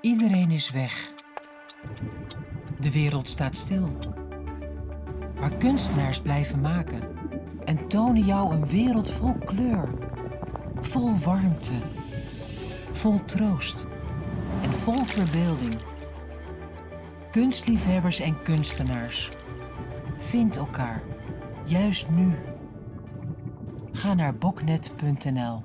Iedereen is weg. De wereld staat stil. Maar kunstenaars blijven maken en tonen jou een wereld vol kleur, vol warmte, vol troost en vol verbeelding. Kunstliefhebbers en kunstenaars, vind elkaar, juist nu. Ga naar boknet.nl